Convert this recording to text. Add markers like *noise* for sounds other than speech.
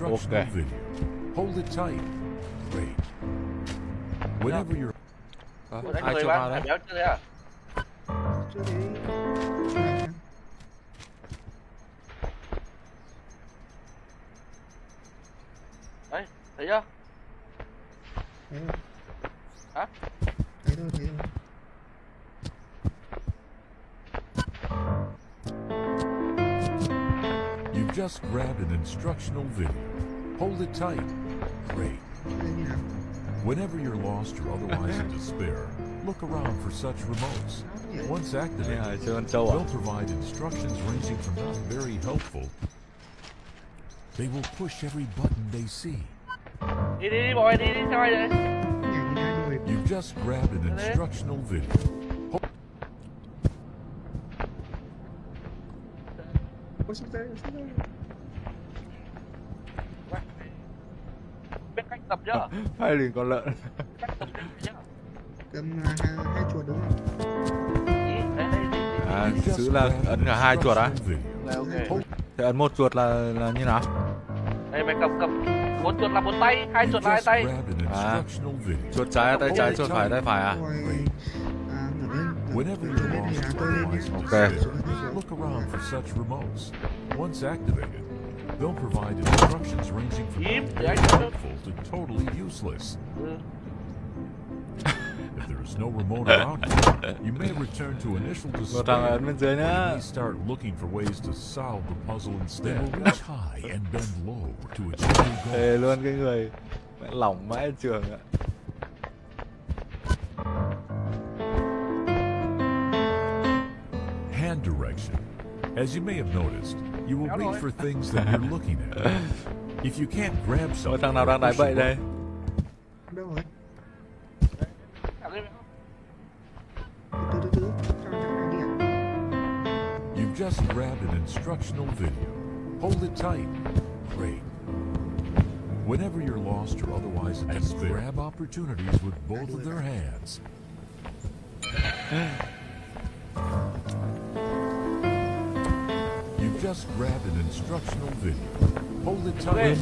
instructional Okay. video. Hold it tight. Great. Whenever you're Có Ủa, đánh ai người cho bán vào phải đấy béo chưa thế à chưa thấy chưa thấy đấy thấy chưa thấy rồi Hả? thấy rồi thấy rồi just grabbed an instructional video. Hold it tight. Great. chưa thấy như nào Whenever you're lost or otherwise in *laughs* despair, look around for such remotes. Once activated, là chơi con trâu à they'll provide instructions ranging from not very helpful. They will push every button they see. You've just grabbed an instructional video. Ôi xuống đây. biết cách tập chưa Hai liền con lợn. Cách tập chưa Cầm à, hai, hai chuột đúng không? À giữ là ấn cả hai chuột á? Thế ấn một chuột là là như nào? Đây mày cầm cầm. Bốn chuột là bốn tay hai chuột là hai tay. Video. Chuột trái tay trái chuột phải tay phải à? à, lên lên tôi lên otherwise for such remotes. Once activated, they'll provide instructions ranging from Yep, not I very know. helpful to totally useless. If there is no remote *laughs* around you, you may return to initial Một thằng despair. ấn bên dưới and start looking for ways to solve the puzzle instead. They will reach high and bend low to achieve their goal. Thề luôn cái người lỏng mãi trường ạ Hand direction. As you may have noticed, you will reach for things that you're looking at. *laughs* If you can't grab something, thằng nào or đang bậy đây Đâu rồi? You've just grabbed an instructional video. Hold it tight. Great. Whenever you're lost or otherwise in despair, grab opportunities with both of their hands. *laughs* just grab an instructional video. Hold it tight.